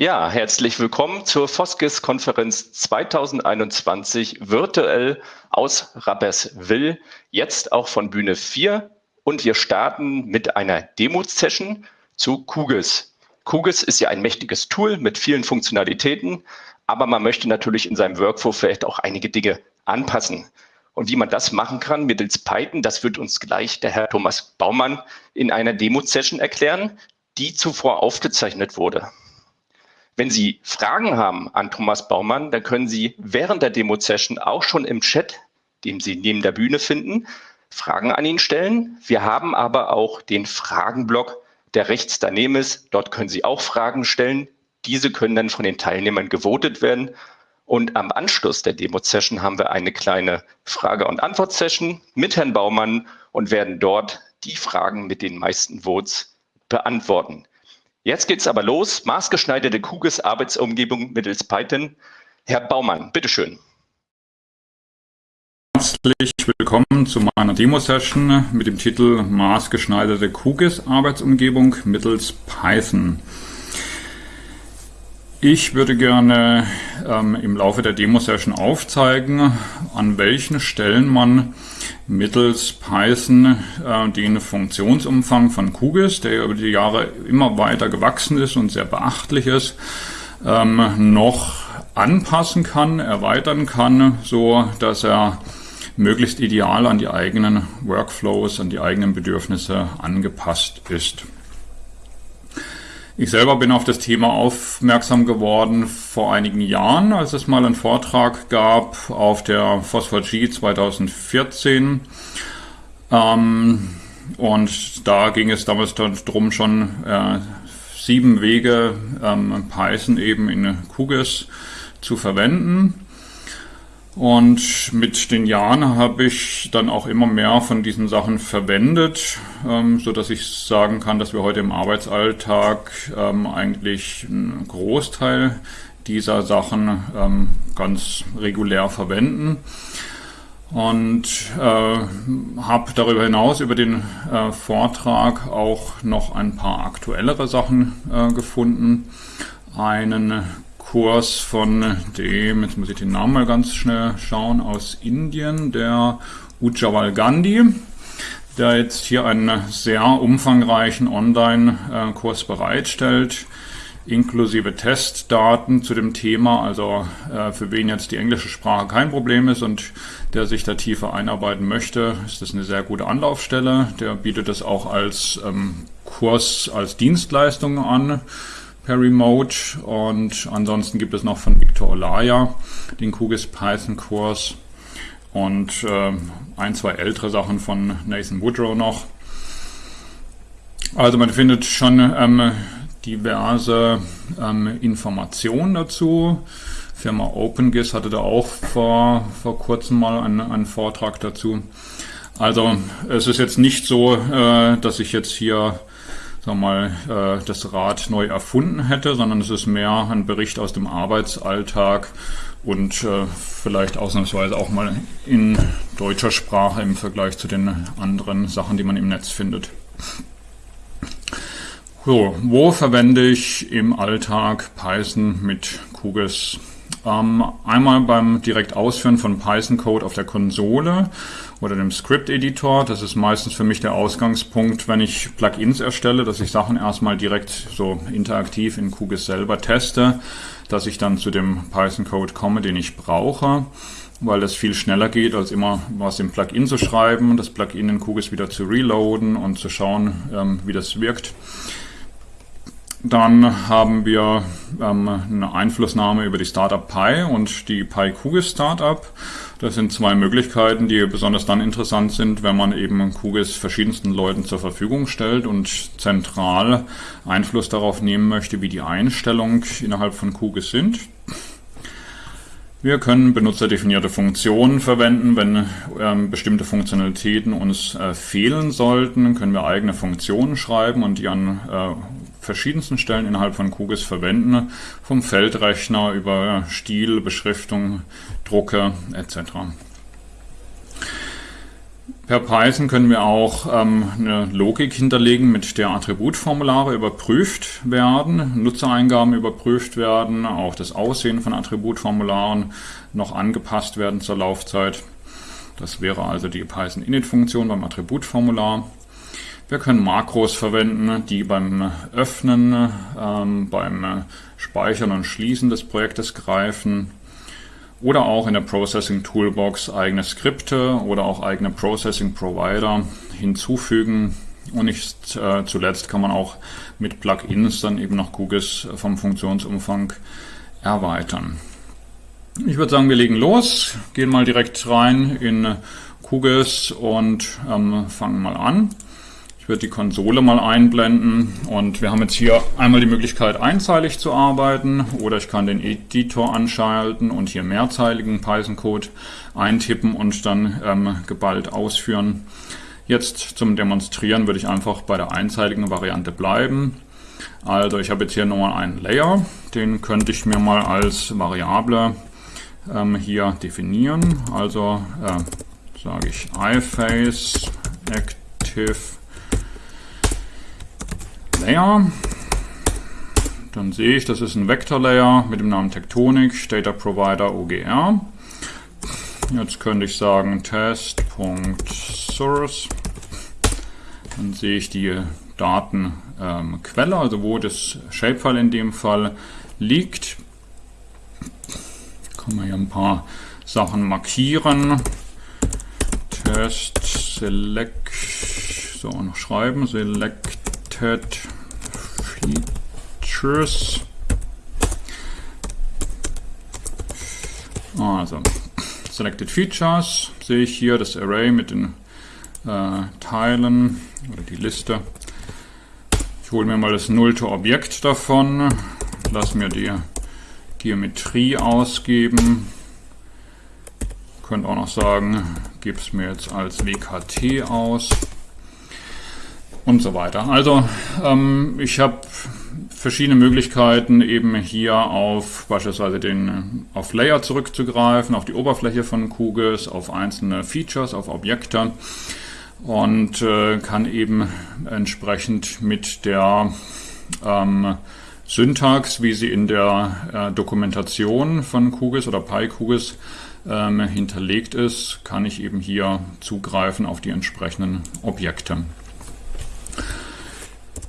Ja, herzlich willkommen zur Foskis-Konferenz 2021 virtuell aus Rapperswil, jetzt auch von Bühne 4. Und wir starten mit einer Demo-Session zu Kugis. Kugis ist ja ein mächtiges Tool mit vielen Funktionalitäten, aber man möchte natürlich in seinem Workflow vielleicht auch einige Dinge anpassen. Und wie man das machen kann mittels Python, das wird uns gleich der Herr Thomas Baumann in einer Demo-Session erklären, die zuvor aufgezeichnet wurde. Wenn Sie Fragen haben an Thomas Baumann, dann können Sie während der Demo-Session auch schon im Chat, den Sie neben der Bühne finden, Fragen an ihn stellen. Wir haben aber auch den Fragenblock, der rechts daneben ist. Dort können Sie auch Fragen stellen. Diese können dann von den Teilnehmern gewotet werden. Und am Anschluss der Demo-Session haben wir eine kleine Frage- und Antwort-Session mit Herrn Baumann und werden dort die Fragen mit den meisten Votes beantworten. Jetzt geht's aber los. Maßgeschneiderte Kugels Arbeitsumgebung mittels Python. Herr Baumann, bitteschön. Herzlich willkommen zu meiner Demo-Session mit dem Titel Maßgeschneiderte Kugels Arbeitsumgebung mittels Python. Ich würde gerne ähm, im Laufe der Demo-Session aufzeigen, an welchen Stellen man mittels Python äh, den Funktionsumfang von QGIS, der über die Jahre immer weiter gewachsen ist und sehr beachtlich ist, ähm, noch anpassen kann, erweitern kann, so dass er möglichst ideal an die eigenen Workflows, an die eigenen Bedürfnisse angepasst ist. Ich selber bin auf das Thema aufmerksam geworden vor einigen Jahren, als es mal einen Vortrag gab auf der Phosphor G 2014. Ähm, und da ging es damals darum, schon äh, sieben Wege ähm, Python eben in QGIS zu verwenden. Und mit den Jahren habe ich dann auch immer mehr von diesen Sachen verwendet, ähm, so dass ich sagen kann, dass wir heute im Arbeitsalltag ähm, eigentlich einen Großteil dieser Sachen ähm, ganz regulär verwenden. Und äh, habe darüber hinaus über den äh, Vortrag auch noch ein paar aktuellere Sachen äh, gefunden. Einen Kurs von dem, jetzt muss ich den Namen mal ganz schnell schauen, aus Indien, der Ujjwal Gandhi, der jetzt hier einen sehr umfangreichen Online-Kurs bereitstellt, inklusive Testdaten zu dem Thema, also äh, für wen jetzt die englische Sprache kein Problem ist und der sich da tiefer einarbeiten möchte, ist das eine sehr gute Anlaufstelle. Der bietet das auch als ähm, Kurs, als Dienstleistung an per Remote. Und ansonsten gibt es noch von Victor Olaya den QGIS Python Kurs und äh, ein, zwei ältere Sachen von Nathan Woodrow noch. Also man findet schon ähm, diverse ähm, Informationen dazu. Firma OpenGIS hatte da auch vor, vor kurzem mal einen, einen Vortrag dazu. Also es ist jetzt nicht so, äh, dass ich jetzt hier sag mal, äh, das Rad neu erfunden hätte, sondern es ist mehr ein Bericht aus dem Arbeitsalltag und äh, vielleicht ausnahmsweise auch mal in deutscher Sprache im Vergleich zu den anderen Sachen, die man im Netz findet. So, wo verwende ich im Alltag Python mit QGIS? Ähm, einmal beim direkt Ausführen von Python-Code auf der Konsole oder dem Script-Editor. Das ist meistens für mich der Ausgangspunkt, wenn ich Plugins erstelle, dass ich Sachen erstmal direkt so interaktiv in QGIS selber teste, dass ich dann zu dem Python-Code komme, den ich brauche weil das viel schneller geht, als immer was im Plugin zu schreiben, das Plugin in QGIS wieder zu reloaden und zu schauen, ähm, wie das wirkt. Dann haben wir ähm, eine Einflussnahme über die Startup Pi und die Pi QGIS Startup. Das sind zwei Möglichkeiten, die besonders dann interessant sind, wenn man eben QGIS verschiedensten Leuten zur Verfügung stellt und zentral Einfluss darauf nehmen möchte, wie die Einstellungen innerhalb von QGIS sind. Wir können benutzerdefinierte Funktionen verwenden. Wenn ähm, bestimmte Funktionalitäten uns äh, fehlen sollten, können wir eigene Funktionen schreiben und die an äh, verschiedensten Stellen innerhalb von QGIS verwenden, vom Feldrechner über Stil, Beschriftung, Drucke etc. Per Python können wir auch ähm, eine Logik hinterlegen, mit der Attributformulare überprüft werden, Nutzereingaben überprüft werden, auch das Aussehen von Attributformularen noch angepasst werden zur Laufzeit. Das wäre also die Python Init-Funktion beim Attributformular. Wir können Makros verwenden, die beim Öffnen, ähm, beim Speichern und Schließen des Projektes greifen oder auch in der Processing Toolbox eigene Skripte oder auch eigene Processing Provider hinzufügen. Und nicht äh, zuletzt kann man auch mit Plugins dann eben noch QGIS vom Funktionsumfang erweitern. Ich würde sagen, wir legen los, gehen mal direkt rein in QGIS und ähm, fangen mal an werde die Konsole mal einblenden und wir haben jetzt hier einmal die Möglichkeit einzeilig zu arbeiten oder ich kann den Editor anschalten und hier mehrzeiligen Python-Code eintippen und dann ähm, geballt ausführen. Jetzt zum Demonstrieren würde ich einfach bei der einzeiligen Variante bleiben. Also ich habe jetzt hier nochmal einen Layer, den könnte ich mir mal als Variable ähm, hier definieren. Also äh, sage ich iFace active Layer. Dann sehe ich, das ist ein Vector-Layer mit dem Namen Tectonic, Data Provider OGR. Jetzt könnte ich sagen test.source. Dann sehe ich die Datenquelle, ähm, also wo das Shapefile in dem Fall liegt. Kann man hier ein paar Sachen markieren. Test select, so noch schreiben, selected Features. Also, Selected Features sehe ich hier das Array mit den äh, Teilen oder die Liste. Ich hole mir mal das nullte Objekt davon, lasse mir die Geometrie ausgeben. Könnt auch noch sagen, gebe es mir jetzt als WKT aus und so weiter. Also ähm, ich habe verschiedene Möglichkeiten, eben hier auf beispielsweise den auf Layer zurückzugreifen, auf die Oberfläche von QGIS, auf einzelne Features, auf Objekte und äh, kann eben entsprechend mit der ähm, Syntax, wie sie in der äh, Dokumentation von QGIS oder PyQGIS ähm, hinterlegt ist, kann ich eben hier zugreifen auf die entsprechenden Objekte.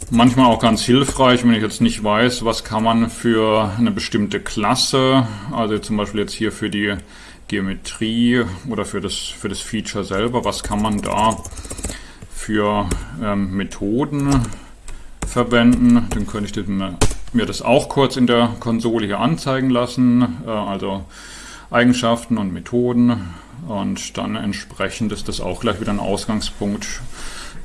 Manchmal auch ganz hilfreich, wenn ich jetzt nicht weiß, was kann man für eine bestimmte Klasse, also zum Beispiel jetzt hier für die Geometrie oder für das, für das Feature selber, was kann man da für ähm, Methoden verwenden. Dann könnte ich mir das auch kurz in der Konsole hier anzeigen lassen, äh, also Eigenschaften und Methoden und dann entsprechend ist das auch gleich wieder ein Ausgangspunkt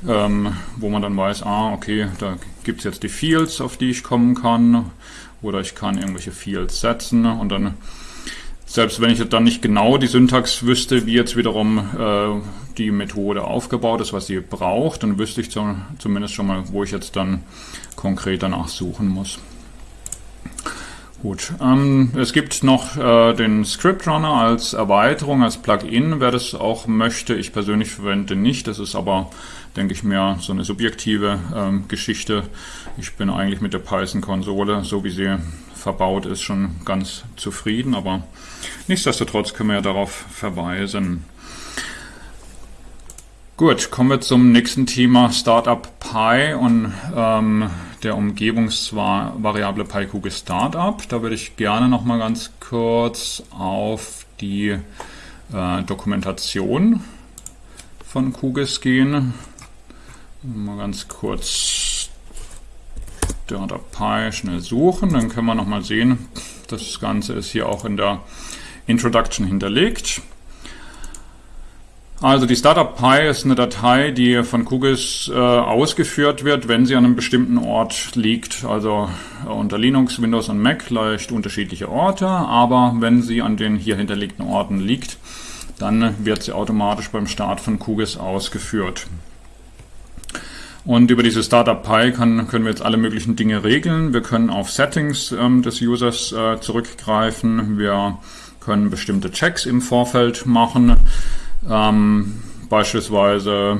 ähm, wo man dann weiß, ah, okay, da gibt es jetzt die Fields, auf die ich kommen kann, oder ich kann irgendwelche Fields setzen und dann, selbst wenn ich dann nicht genau die Syntax wüsste, wie jetzt wiederum äh, die Methode aufgebaut ist, was sie braucht, dann wüsste ich zumindest schon mal, wo ich jetzt dann konkret danach suchen muss. Gut, ähm, es gibt noch äh, den Script Runner als Erweiterung, als Plugin, wer das auch möchte. Ich persönlich verwende nicht, das ist aber, denke ich, mehr so eine subjektive ähm, Geschichte. Ich bin eigentlich mit der Python-Konsole, so wie sie verbaut ist, schon ganz zufrieden, aber nichtsdestotrotz können wir ja darauf verweisen. Gut, kommen wir zum nächsten Thema Startup Pi und ähm, der Umgebungsvariable PyQGIS Startup. Da würde ich gerne noch mal ganz kurz auf die äh, Dokumentation von QGIS gehen. Mal ganz kurz Startup Pi schnell suchen, dann können wir noch mal sehen, das Ganze ist hier auch in der Introduction hinterlegt. Also die Startup Pi ist eine Datei, die von QGIS äh, ausgeführt wird, wenn sie an einem bestimmten Ort liegt. Also äh, unter Linux, Windows und Mac leicht unterschiedliche Orte, aber wenn sie an den hier hinterlegten Orten liegt, dann wird sie automatisch beim Start von QGIS ausgeführt. Und über diese Startup Pi kann, können wir jetzt alle möglichen Dinge regeln. Wir können auf Settings ähm, des Users äh, zurückgreifen. Wir können bestimmte Checks im Vorfeld machen. Ähm, beispielsweise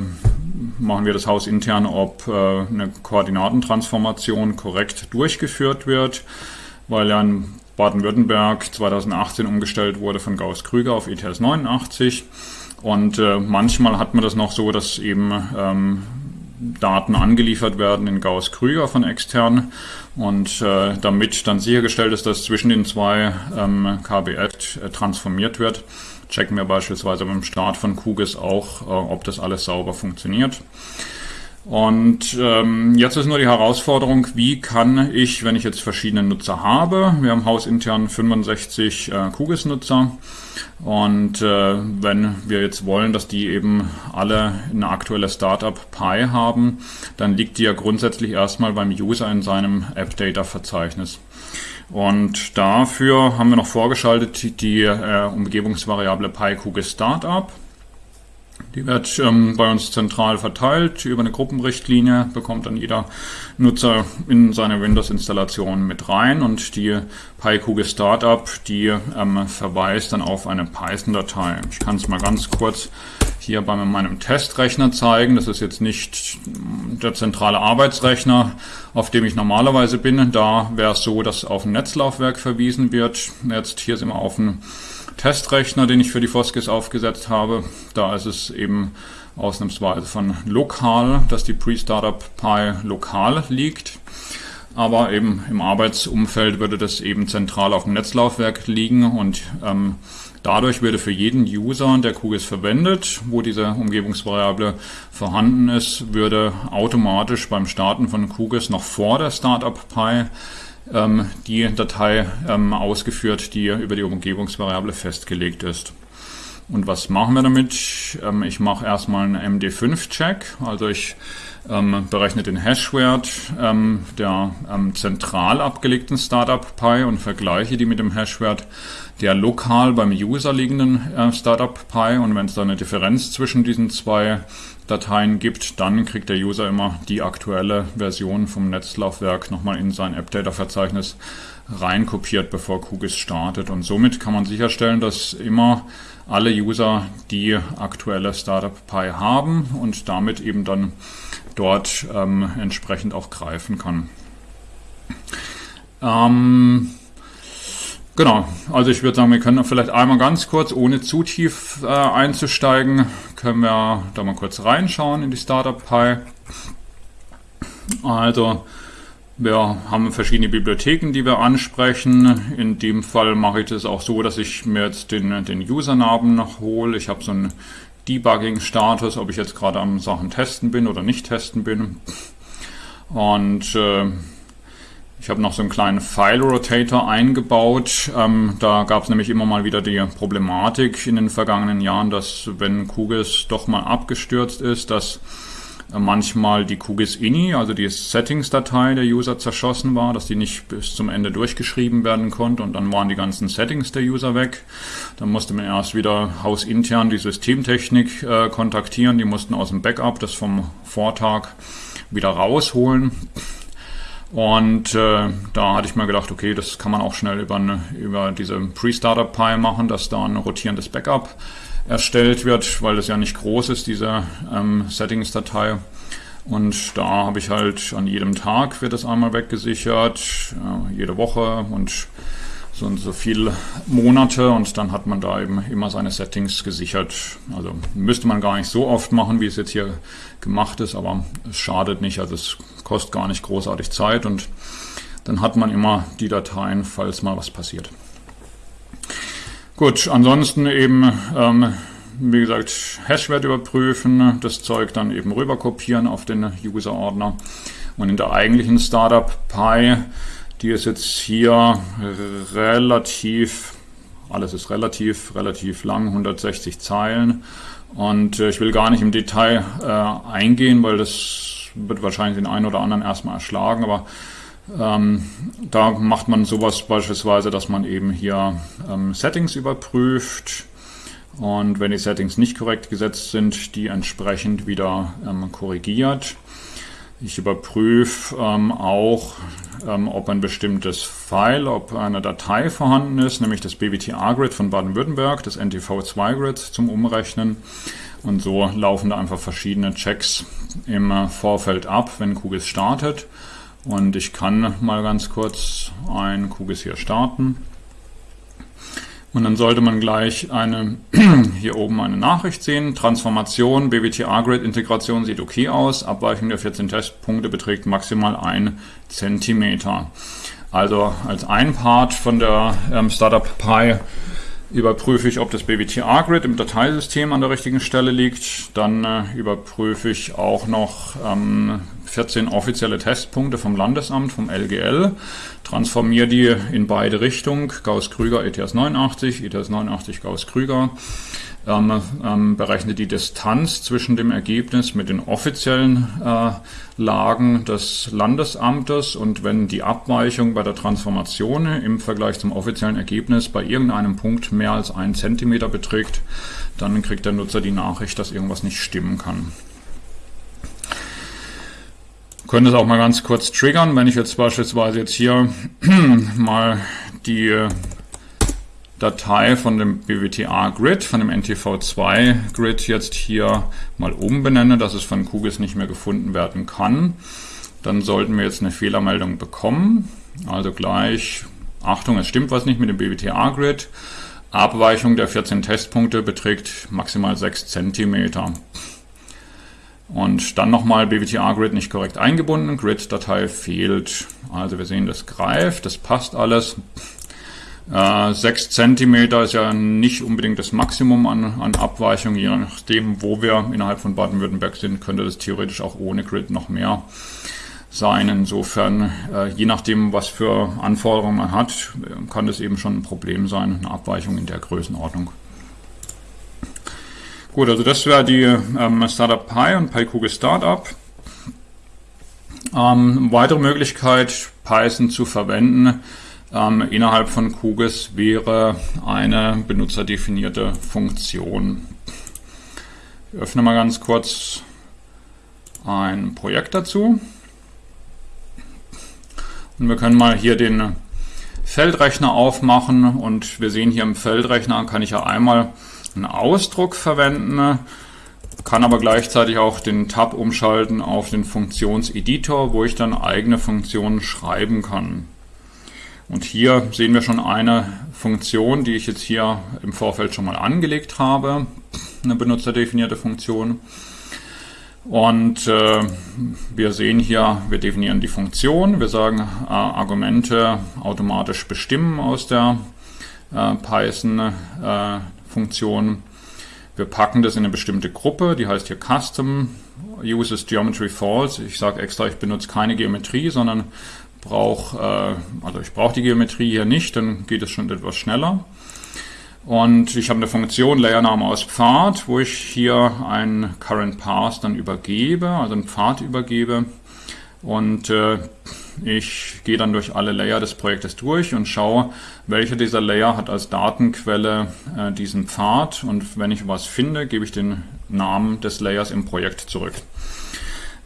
machen wir das Haus intern, ob äh, eine Koordinatentransformation korrekt durchgeführt wird, weil ja in Baden-Württemberg 2018 umgestellt wurde von Gauss-Krüger auf ETS 89. Und äh, manchmal hat man das noch so, dass eben ähm, Daten angeliefert werden in Gauss-Krüger von extern und äh, damit dann sichergestellt ist, dass zwischen den zwei ähm, KBF äh, transformiert wird, checken wir beispielsweise beim Start von QGIS auch, äh, ob das alles sauber funktioniert. Und ähm, jetzt ist nur die Herausforderung, wie kann ich, wenn ich jetzt verschiedene Nutzer habe, wir haben hausintern 65 äh, QGIS-Nutzer und äh, wenn wir jetzt wollen, dass die eben alle eine aktuelle Startup Pi haben, dann liegt die ja grundsätzlich erstmal beim User in seinem App-Data-Verzeichnis. Und dafür haben wir noch vorgeschaltet die äh, Umgebungsvariable PyQGIS Startup. Die wird ähm, bei uns zentral verteilt über eine Gruppenrichtlinie, bekommt dann jeder Nutzer in seine Windows-Installation mit rein und die PyQGIS Startup, die ähm, verweist dann auf eine Python-Datei. Ich kann es mal ganz kurz hier bei meinem Testrechner zeigen. Das ist jetzt nicht der zentrale Arbeitsrechner, auf dem ich normalerweise bin. Da wäre es so, dass auf ein Netzlaufwerk verwiesen wird. Jetzt hier sind wir auf ein Testrechner, den ich für die Foskis aufgesetzt habe. Da ist es eben ausnahmsweise von lokal, dass die Pre-Startup Pi lokal liegt. Aber eben im Arbeitsumfeld würde das eben zentral auf dem Netzlaufwerk liegen und ähm, dadurch würde für jeden User, der QGIS verwendet, wo diese Umgebungsvariable vorhanden ist, würde automatisch beim Starten von QGIS noch vor der Startup Pi die Datei ähm, ausgeführt, die über die Umgebungsvariable festgelegt ist. Und was machen wir damit? Ähm, ich mache erstmal einen MD5-Check, also ich ähm, berechne den Hashwert ähm, der ähm, zentral abgelegten Startup Pi und vergleiche die mit dem Hashwert der lokal beim User liegenden äh, Startup Pi und wenn es da eine Differenz zwischen diesen zwei Dateien gibt, dann kriegt der User immer die aktuelle Version vom Netzlaufwerk nochmal in sein AppData-Verzeichnis reinkopiert, bevor QGIS startet. Und somit kann man sicherstellen, dass immer alle User die aktuelle Startup Pi haben und damit eben dann dort ähm, entsprechend auch greifen kann. Ähm, Genau, also ich würde sagen, wir können vielleicht einmal ganz kurz, ohne zu tief äh, einzusteigen, können wir da mal kurz reinschauen in die Startup Pi. Also wir haben verschiedene Bibliotheken, die wir ansprechen. In dem Fall mache ich das auch so, dass ich mir jetzt den, den Usernamen noch hole. Ich habe so einen Debugging-Status, ob ich jetzt gerade am Sachen testen bin oder nicht testen bin. Und äh, ich habe noch so einen kleinen File-Rotator eingebaut. Ähm, da gab es nämlich immer mal wieder die Problematik in den vergangenen Jahren, dass wenn QGIS doch mal abgestürzt ist, dass äh, manchmal die QGIS-INI, also die Settings-Datei der User zerschossen war, dass die nicht bis zum Ende durchgeschrieben werden konnte und dann waren die ganzen Settings der User weg. Dann musste man erst wieder hausintern die Systemtechnik äh, kontaktieren, die mussten aus dem Backup das vom Vortag wieder rausholen. Und äh, da hatte ich mir gedacht, okay, das kann man auch schnell über, eine, über diese Pre-Startup-Pi machen, dass da ein rotierendes Backup erstellt wird, weil das ja nicht groß ist, diese ähm, Settings-Datei. Und da habe ich halt an jedem Tag wird das einmal weggesichert, äh, jede Woche und so und so viele Monate und dann hat man da eben immer seine Settings gesichert. Also müsste man gar nicht so oft machen, wie es jetzt hier gemacht ist, aber es schadet nicht, also es kostet gar nicht großartig Zeit und dann hat man immer die Dateien, falls mal was passiert. Gut, ansonsten eben, ähm, wie gesagt, Hashwert überprüfen, das Zeug dann eben rüber kopieren auf den User-Ordner und in der eigentlichen Startup Pi die ist jetzt hier relativ, alles ist relativ, relativ lang, 160 Zeilen. Und äh, ich will gar nicht im Detail äh, eingehen, weil das wird wahrscheinlich den einen oder anderen erstmal erschlagen. Aber ähm, da macht man sowas beispielsweise, dass man eben hier ähm, Settings überprüft. Und wenn die Settings nicht korrekt gesetzt sind, die entsprechend wieder ähm, korrigiert. Ich überprüfe ähm, auch, ähm, ob ein bestimmtes File, ob eine Datei vorhanden ist, nämlich das BWTA-Grid von Baden-Württemberg, das NTV2-Grid zum Umrechnen. Und so laufen da einfach verschiedene Checks im äh, Vorfeld ab, wenn QGIS startet. Und ich kann mal ganz kurz ein QGIS hier starten. Und dann sollte man gleich eine, hier oben eine Nachricht sehen. Transformation, BWTA-Grid, Integration sieht okay aus. Abweichung der 14 Testpunkte beträgt maximal 1 cm. Also als ein Part von der ähm, Startup Pi überprüfe ich, ob das BWTA-Grid im Dateisystem an der richtigen Stelle liegt. Dann äh, überprüfe ich auch noch ähm, 14 offizielle Testpunkte vom Landesamt, vom LGL, transformiere die in beide Richtungen, Gauss-Krüger, ETS 89, ETS 89, Gauss-Krüger, ähm, ähm, berechne die Distanz zwischen dem Ergebnis mit den offiziellen äh, Lagen des Landesamtes und wenn die Abweichung bei der Transformation im Vergleich zum offiziellen Ergebnis bei irgendeinem Punkt mehr als einen Zentimeter beträgt, dann kriegt der Nutzer die Nachricht, dass irgendwas nicht stimmen kann. Können das auch mal ganz kurz triggern, wenn ich jetzt beispielsweise jetzt hier mal die Datei von dem BWTA Grid, von dem NTV2 Grid jetzt hier mal umbenenne, dass es von QGIS nicht mehr gefunden werden kann. Dann sollten wir jetzt eine Fehlermeldung bekommen. Also gleich, Achtung, es stimmt was nicht mit dem BWTA Grid. Abweichung der 14 Testpunkte beträgt maximal 6 cm. Und dann nochmal BWTA-Grid nicht korrekt eingebunden, Grid-Datei fehlt. Also wir sehen, das greift, das passt alles. Äh, 6 cm ist ja nicht unbedingt das Maximum an, an Abweichung, je nachdem, wo wir innerhalb von Baden-Württemberg sind, könnte das theoretisch auch ohne Grid noch mehr sein. Insofern, äh, je nachdem, was für Anforderungen man hat, kann das eben schon ein Problem sein, eine Abweichung in der Größenordnung. Gut, also das wäre die ähm, Startup Pi und PyKugel Startup. Ähm, weitere Möglichkeit, Python zu verwenden ähm, innerhalb von QGIS wäre eine benutzerdefinierte Funktion. Ich öffne mal ganz kurz ein Projekt dazu. Und wir können mal hier den Feldrechner aufmachen und wir sehen hier im Feldrechner kann ich ja einmal einen Ausdruck verwenden, kann aber gleichzeitig auch den Tab umschalten auf den Funktionseditor, wo ich dann eigene Funktionen schreiben kann. Und hier sehen wir schon eine Funktion, die ich jetzt hier im Vorfeld schon mal angelegt habe, eine benutzerdefinierte Funktion. Und äh, wir sehen hier, wir definieren die Funktion, wir sagen äh, Argumente automatisch bestimmen aus der äh, Python äh. Wir packen das in eine bestimmte Gruppe, die heißt hier Custom Uses Geometry False. Ich sage extra, ich benutze keine Geometrie, sondern brauche, äh, also ich brauche die Geometrie hier nicht, dann geht es schon etwas schneller. Und ich habe eine Funktion Layername aus Pfad, wo ich hier ein Current Path dann übergebe, also einen Pfad übergebe. Und äh, ich gehe dann durch alle Layer des Projektes durch und schaue, welcher dieser Layer hat als Datenquelle äh, diesen Pfad und wenn ich was finde, gebe ich den Namen des Layers im Projekt zurück.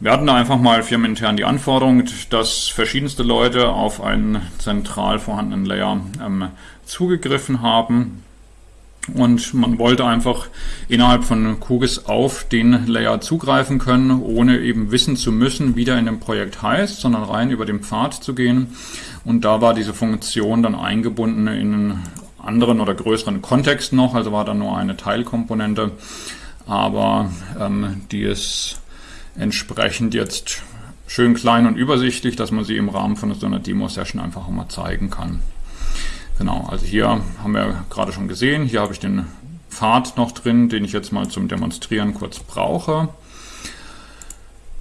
Wir hatten da einfach mal firmenintern die Anforderung, dass verschiedenste Leute auf einen zentral vorhandenen Layer ähm, zugegriffen haben. Und man wollte einfach innerhalb von QGIS auf den Layer zugreifen können, ohne eben wissen zu müssen, wie der in dem Projekt heißt, sondern rein über den Pfad zu gehen. Und da war diese Funktion dann eingebunden in einen anderen oder größeren Kontext noch, also war da nur eine Teilkomponente, aber ähm, die ist entsprechend jetzt schön klein und übersichtlich, dass man sie im Rahmen von so einer Demo-Session einfach mal zeigen kann. Genau, also hier haben wir gerade schon gesehen, hier habe ich den Pfad noch drin, den ich jetzt mal zum Demonstrieren kurz brauche.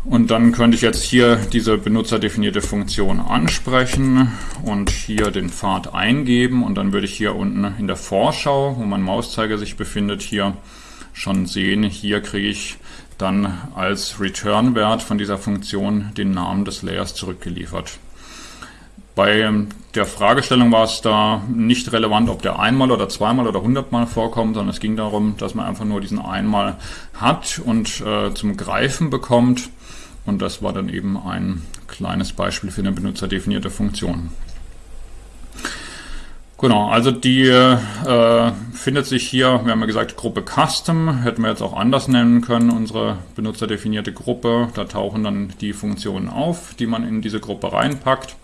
Und dann könnte ich jetzt hier diese benutzerdefinierte Funktion ansprechen und hier den Pfad eingeben und dann würde ich hier unten in der Vorschau, wo mein Mauszeiger sich befindet, hier schon sehen, hier kriege ich dann als Return-Wert von dieser Funktion den Namen des Layers zurückgeliefert. Bei ähm, der Fragestellung war es da nicht relevant, ob der einmal oder zweimal oder hundertmal vorkommt, sondern es ging darum, dass man einfach nur diesen einmal hat und äh, zum Greifen bekommt. Und das war dann eben ein kleines Beispiel für eine benutzerdefinierte Funktion. Genau, also die äh, findet sich hier, wir haben ja gesagt, Gruppe Custom, hätten wir jetzt auch anders nennen können, unsere benutzerdefinierte Gruppe. Da tauchen dann die Funktionen auf, die man in diese Gruppe reinpackt.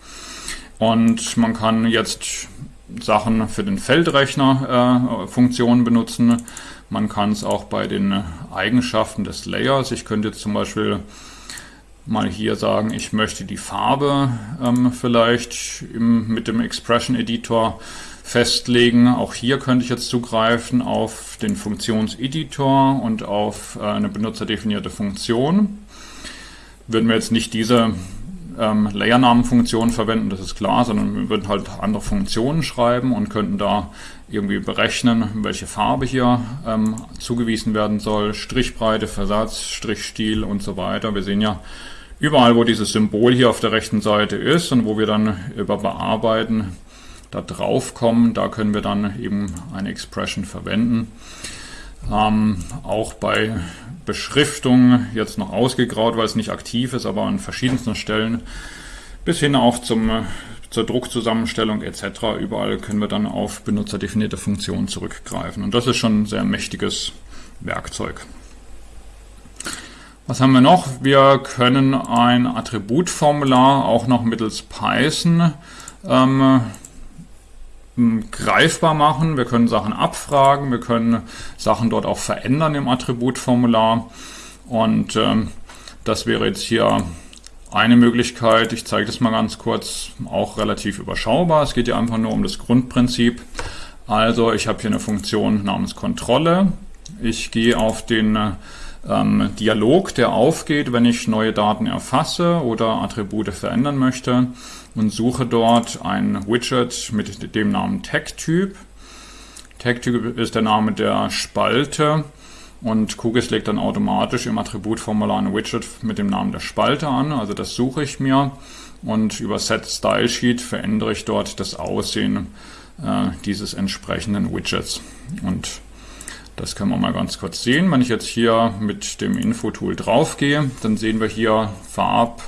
Und man kann jetzt Sachen für den Feldrechner äh, Funktionen benutzen. Man kann es auch bei den Eigenschaften des Layers. Ich könnte jetzt zum Beispiel mal hier sagen, ich möchte die Farbe ähm, vielleicht im, mit dem Expression Editor festlegen. Auch hier könnte ich jetzt zugreifen auf den Funktionseditor und auf äh, eine benutzerdefinierte Funktion. Würden wir jetzt nicht diese ähm, Layernamenfunktion verwenden, das ist klar, sondern wir würden halt andere Funktionen schreiben und könnten da irgendwie berechnen, welche Farbe hier ähm, zugewiesen werden soll, Strichbreite, Versatz, Strichstil und so weiter. Wir sehen ja überall, wo dieses Symbol hier auf der rechten Seite ist und wo wir dann über Bearbeiten da drauf kommen. Da können wir dann eben eine Expression verwenden. Ähm, auch bei Beschriftung jetzt noch ausgegraut, weil es nicht aktiv ist, aber an verschiedensten Stellen bis hin auch zum, zur Druckzusammenstellung etc. Überall können wir dann auf benutzerdefinierte Funktionen zurückgreifen. Und das ist schon ein sehr mächtiges Werkzeug. Was haben wir noch? Wir können ein Attributformular auch noch mittels Python ähm, greifbar machen. Wir können Sachen abfragen, wir können Sachen dort auch verändern im Attributformular. Und ähm, das wäre jetzt hier eine Möglichkeit. Ich zeige das mal ganz kurz, auch relativ überschaubar. Es geht ja einfach nur um das Grundprinzip. Also ich habe hier eine Funktion namens Kontrolle. Ich gehe auf den ähm, Dialog, der aufgeht, wenn ich neue Daten erfasse oder Attribute verändern möchte und suche dort ein Widget mit dem Namen Tag-Typ. Tag-Typ ist der Name der Spalte und QGIS legt dann automatisch im Attributformular ein Widget mit dem Namen der Spalte an. Also das suche ich mir und über Set Style verändere ich dort das Aussehen äh, dieses entsprechenden Widgets. Und das können wir mal ganz kurz sehen. Wenn ich jetzt hier mit dem Info-Tool draufgehe, dann sehen wir hier Farb,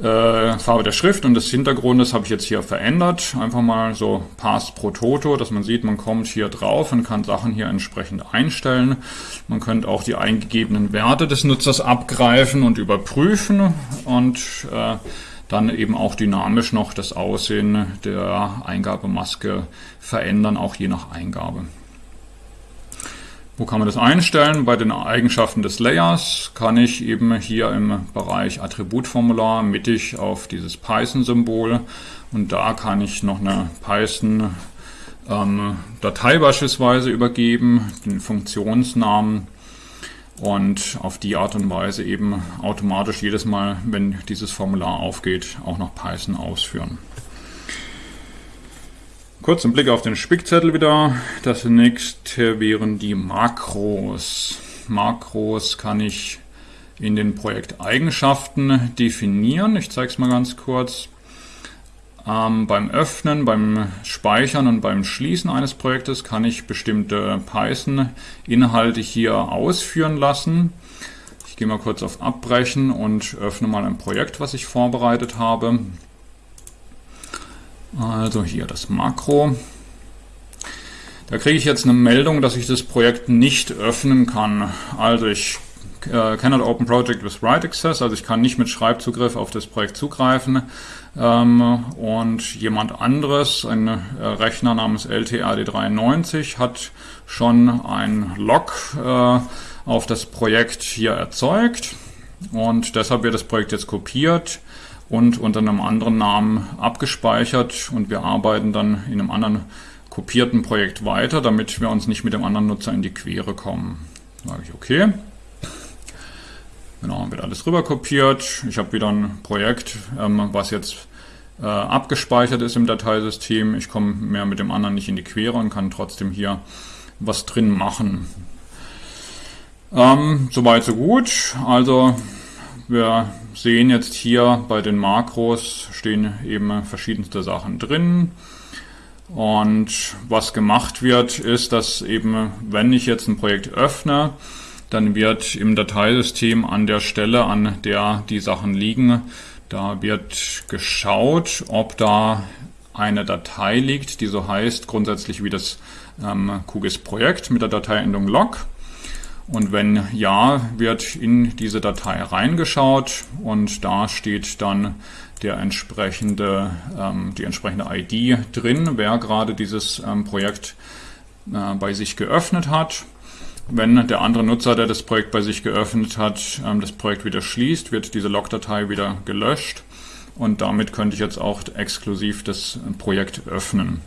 äh, Farbe der Schrift und des Hintergrundes habe ich jetzt hier verändert. Einfach mal so Pass pro Toto, dass man sieht, man kommt hier drauf und kann Sachen hier entsprechend einstellen. Man könnte auch die eingegebenen Werte des Nutzers abgreifen und überprüfen und äh, dann eben auch dynamisch noch das Aussehen der Eingabemaske verändern, auch je nach Eingabe. Wo kann man das einstellen? Bei den Eigenschaften des Layers kann ich eben hier im Bereich Attributformular mittig auf dieses Python-Symbol und da kann ich noch eine Python-Datei ähm, beispielsweise übergeben, den Funktionsnamen und auf die Art und Weise eben automatisch jedes Mal, wenn dieses Formular aufgeht, auch noch Python ausführen. Kurz ein Blick auf den Spickzettel wieder. Das nächste wären die Makros. Makros kann ich in den Projekteigenschaften definieren. Ich zeige es mal ganz kurz. Ähm, beim Öffnen, beim Speichern und beim Schließen eines Projektes kann ich bestimmte Python-Inhalte hier ausführen lassen. Ich gehe mal kurz auf Abbrechen und öffne mal ein Projekt, was ich vorbereitet habe. Also hier das Makro. Da kriege ich jetzt eine Meldung, dass ich das Projekt nicht öffnen kann. Also ich äh, cannot open project with write access, also ich kann nicht mit Schreibzugriff auf das Projekt zugreifen. Ähm, und jemand anderes, ein äh, Rechner namens LTRD93, hat schon ein Log äh, auf das Projekt hier erzeugt. Und deshalb wird das Projekt jetzt kopiert und unter einem anderen Namen abgespeichert und wir arbeiten dann in einem anderen kopierten Projekt weiter, damit wir uns nicht mit dem anderen Nutzer in die Quere kommen. Sage ich okay. Genau, wird alles rüber kopiert. Ich habe wieder ein Projekt, ähm, was jetzt äh, abgespeichert ist im Dateisystem. Ich komme mehr mit dem anderen nicht in die Quere und kann trotzdem hier was drin machen. Ähm, Soweit so gut. Also wir sehen jetzt hier bei den Makros stehen eben verschiedenste Sachen drin. Und was gemacht wird, ist, dass eben, wenn ich jetzt ein Projekt öffne, dann wird im Dateisystem an der Stelle, an der die Sachen liegen, da wird geschaut, ob da eine Datei liegt, die so heißt, grundsätzlich wie das ähm, QGIS-Projekt mit der Dateiendung log. Und wenn ja, wird in diese Datei reingeschaut und da steht dann der entsprechende, ähm, die entsprechende ID drin, wer gerade dieses ähm, Projekt äh, bei sich geöffnet hat. Wenn der andere Nutzer, der das Projekt bei sich geöffnet hat, ähm, das Projekt wieder schließt, wird diese Logdatei wieder gelöscht und damit könnte ich jetzt auch exklusiv das Projekt öffnen.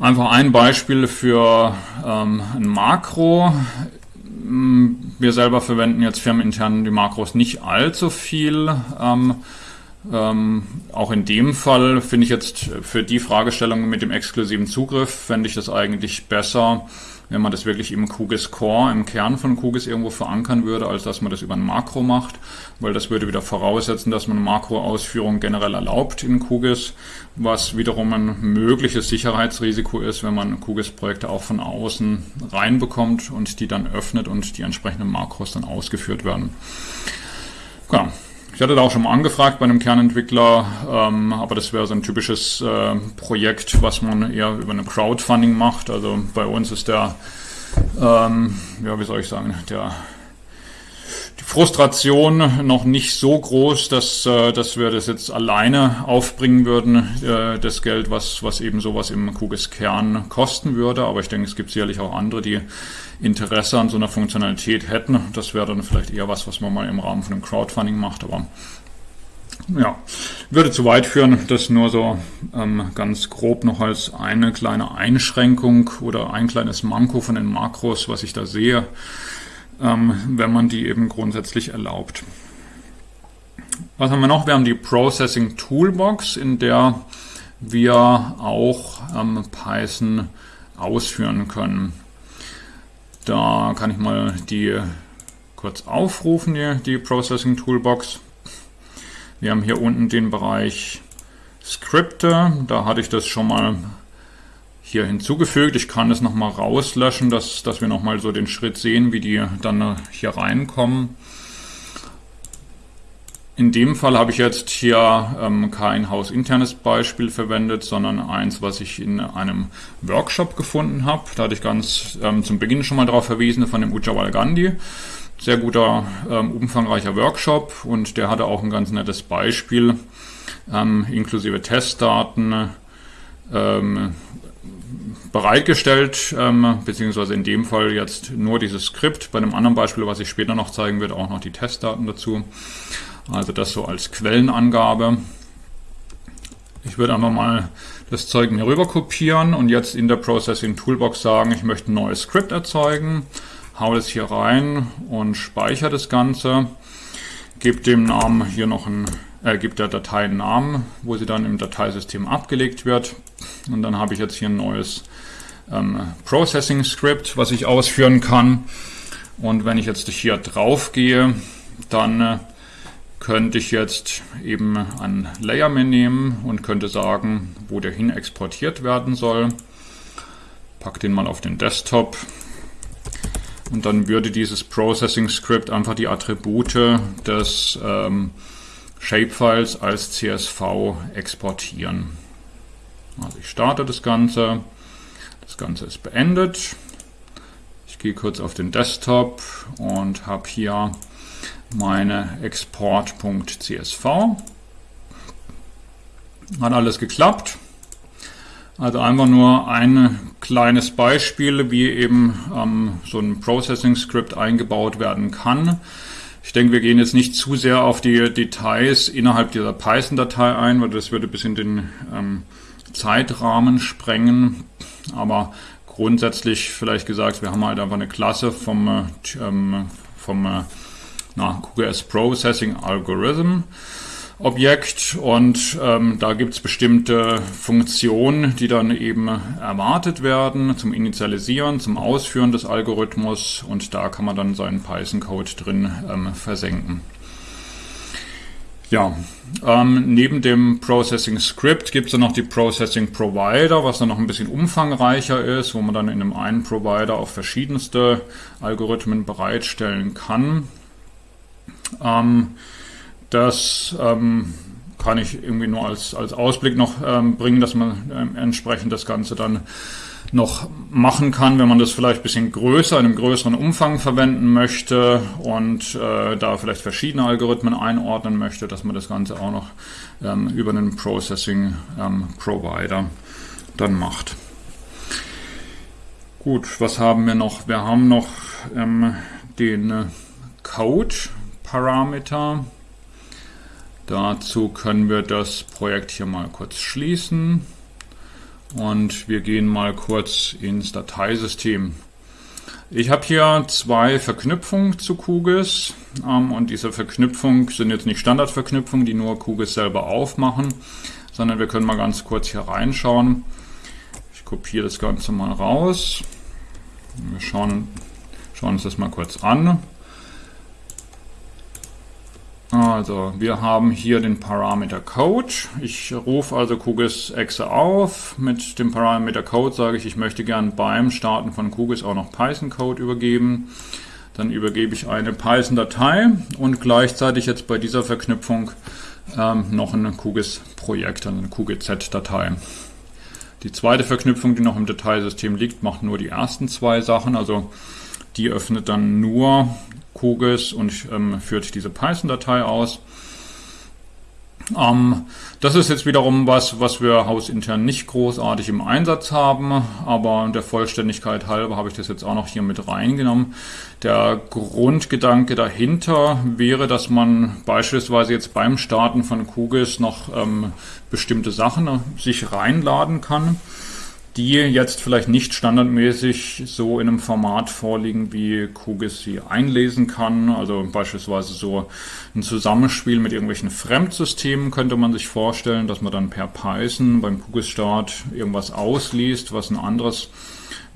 Einfach ein Beispiel für ähm, ein Makro. Wir selber verwenden jetzt firmenintern die Makros nicht allzu viel. Ähm, ähm, auch in dem Fall finde ich jetzt für die Fragestellung mit dem exklusiven Zugriff, fände ich das eigentlich besser, wenn man das wirklich im QGIS Core, im Kern von QGIS irgendwo verankern würde, als dass man das über ein Makro macht, weil das würde wieder voraussetzen, dass man Makroausführung generell erlaubt in QGIS, was wiederum ein mögliches Sicherheitsrisiko ist, wenn man QGIS-Projekte auch von außen reinbekommt und die dann öffnet und die entsprechenden Makros dann ausgeführt werden. Ja, ich hatte da auch schon mal angefragt bei einem Kernentwickler, ähm, aber das wäre so ein typisches äh, Projekt, was man eher über eine Crowdfunding macht. Also bei uns ist der, ähm, ja, wie soll ich sagen, der Frustration noch nicht so groß, dass, äh, dass wir das jetzt alleine aufbringen würden, äh, das Geld, was, was eben sowas im QGIS-Kern kosten würde. Aber ich denke, es gibt sicherlich auch andere, die Interesse an so einer Funktionalität hätten. Das wäre dann vielleicht eher was, was man mal im Rahmen von einem Crowdfunding macht. Aber ja, würde zu weit führen. Das nur so ähm, ganz grob noch als eine kleine Einschränkung oder ein kleines Manko von den Makros, was ich da sehe wenn man die eben grundsätzlich erlaubt. Was haben wir noch? Wir haben die Processing Toolbox, in der wir auch ähm, Python ausführen können. Da kann ich mal die kurz aufrufen, die, die Processing Toolbox. Wir haben hier unten den Bereich Skripte. Da hatte ich das schon mal hier hinzugefügt. Ich kann es nochmal rauslöschen, dass, dass wir nochmal so den Schritt sehen, wie die dann hier reinkommen. In dem Fall habe ich jetzt hier ähm, kein hausinternes Beispiel verwendet, sondern eins, was ich in einem Workshop gefunden habe. Da hatte ich ganz ähm, zum Beginn schon mal darauf verwiesen von dem Ujjwal Gandhi. Sehr guter, ähm, umfangreicher Workshop und der hatte auch ein ganz nettes Beispiel, ähm, inklusive Testdaten, ähm, bereitgestellt, ähm, beziehungsweise in dem Fall jetzt nur dieses Skript. Bei einem anderen Beispiel, was ich später noch zeigen werde, auch noch die Testdaten dazu. Also das so als Quellenangabe. Ich würde einfach mal das Zeug mir rüber kopieren und jetzt in der Processing Toolbox sagen, ich möchte ein neues Skript erzeugen, hau das hier rein und speichere das Ganze, gebe dem Namen hier noch ein äh, gibt der Datei einen Namen, wo sie dann im Dateisystem abgelegt wird. Und dann habe ich jetzt hier ein neues Processing Script, was ich ausführen kann. Und wenn ich jetzt hier drauf gehe, dann äh, könnte ich jetzt eben ein Layer mehr nehmen und könnte sagen, wo der hin exportiert werden soll. Pack den mal auf den Desktop. Und dann würde dieses Processing Script einfach die Attribute des ähm, Shapefiles als CSV exportieren. Also ich starte das Ganze. Das Ganze ist beendet. Ich gehe kurz auf den Desktop und habe hier meine Export.csv. Hat alles geklappt. Also einfach nur ein kleines Beispiel, wie eben ähm, so ein Processing Script eingebaut werden kann. Ich denke, wir gehen jetzt nicht zu sehr auf die Details innerhalb dieser Python-Datei ein, weil das würde bis in den ähm, Zeitrahmen sprengen. Aber grundsätzlich vielleicht gesagt, wir haben halt einfach eine Klasse vom, äh, ähm, vom äh, na, QGIS Processing Algorithm. Objekt und ähm, da gibt es bestimmte Funktionen, die dann eben erwartet werden zum Initialisieren, zum Ausführen des Algorithmus und da kann man dann seinen Python-Code drin ähm, versenken. Ja, ähm, neben dem Processing Script gibt es dann noch die Processing Provider, was dann noch ein bisschen umfangreicher ist, wo man dann in einem einen Provider auch verschiedenste Algorithmen bereitstellen kann. Ähm, das ähm, kann ich irgendwie nur als, als Ausblick noch ähm, bringen, dass man ähm, entsprechend das Ganze dann noch machen kann, wenn man das vielleicht ein bisschen größer, in einem größeren Umfang verwenden möchte und äh, da vielleicht verschiedene Algorithmen einordnen möchte, dass man das Ganze auch noch ähm, über einen Processing ähm, Provider dann macht. Gut, was haben wir noch? Wir haben noch ähm, den Code Parameter. Dazu können wir das Projekt hier mal kurz schließen und wir gehen mal kurz ins Dateisystem. Ich habe hier zwei Verknüpfungen zu QGIS ähm, und diese Verknüpfungen sind jetzt nicht Standardverknüpfungen, die nur QGIS selber aufmachen, sondern wir können mal ganz kurz hier reinschauen. Ich kopiere das Ganze mal raus. Wir schauen, schauen uns das mal kurz an. Also, wir haben hier den Parameter Code. Ich rufe also QGIS Exe auf. Mit dem Parameter Code sage ich, ich möchte gern beim Starten von QGIS auch noch Python Code übergeben. Dann übergebe ich eine Python-Datei und gleichzeitig jetzt bei dieser Verknüpfung ähm, noch ein QGIS-Projekt, also eine QGZ-Datei. Die zweite Verknüpfung, die noch im Dateisystem liegt, macht nur die ersten zwei Sachen. Also die öffnet dann nur QGIS und ähm, führt diese Python-Datei aus. Ähm, das ist jetzt wiederum was, was wir hausintern nicht großartig im Einsatz haben, aber der Vollständigkeit halber habe ich das jetzt auch noch hier mit reingenommen. Der Grundgedanke dahinter wäre, dass man beispielsweise jetzt beim Starten von QGIS noch ähm, bestimmte Sachen sich reinladen kann die jetzt vielleicht nicht standardmäßig so in einem Format vorliegen, wie QGIS sie einlesen kann. Also beispielsweise so ein Zusammenspiel mit irgendwelchen Fremdsystemen könnte man sich vorstellen, dass man dann per Python beim QGIS-Start irgendwas ausliest, was ein anderes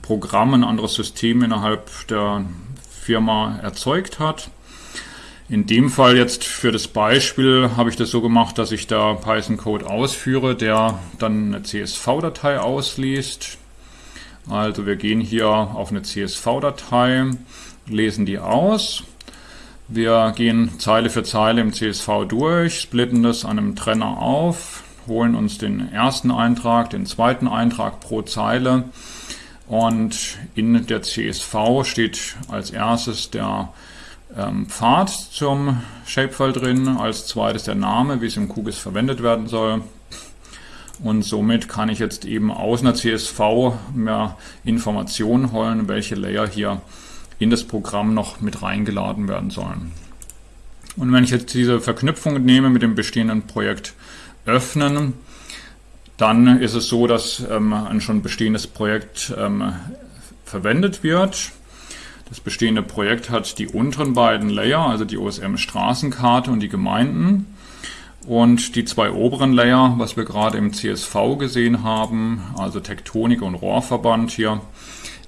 Programm, ein anderes System innerhalb der Firma erzeugt hat. In dem Fall jetzt für das Beispiel habe ich das so gemacht, dass ich da Python-Code ausführe, der dann eine CSV-Datei ausliest. Also wir gehen hier auf eine CSV-Datei, lesen die aus. Wir gehen Zeile für Zeile im CSV durch, splitten das an einem Trenner auf, holen uns den ersten Eintrag, den zweiten Eintrag pro Zeile und in der CSV steht als erstes der Pfad zum Shapefile drin, als zweites der Name, wie es im QGIS verwendet werden soll. Und somit kann ich jetzt eben aus einer CSV mehr Informationen holen, welche Layer hier in das Programm noch mit reingeladen werden sollen. Und wenn ich jetzt diese Verknüpfung nehme mit dem bestehenden Projekt öffnen, dann ist es so, dass ähm, ein schon bestehendes Projekt ähm, verwendet wird. Das bestehende Projekt hat die unteren beiden Layer, also die OSM Straßenkarte und die Gemeinden. Und die zwei oberen Layer, was wir gerade im CSV gesehen haben, also Tektonik und Rohrverband hier,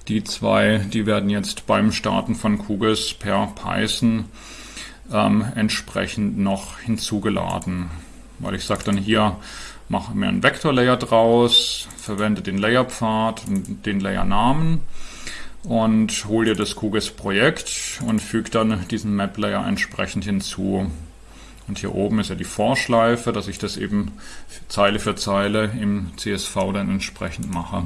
die zwei, die werden jetzt beim Starten von QGIS per Python ähm, entsprechend noch hinzugeladen. Weil ich sage dann hier, mache mir einen Vektorlayer draus, verwende den Layerpfad und den Layernamen und hol dir das QGIS-Projekt und füge dann diesen Map-Layer entsprechend hinzu. Und hier oben ist ja die Vorschleife, dass ich das eben Zeile für Zeile im CSV dann entsprechend mache.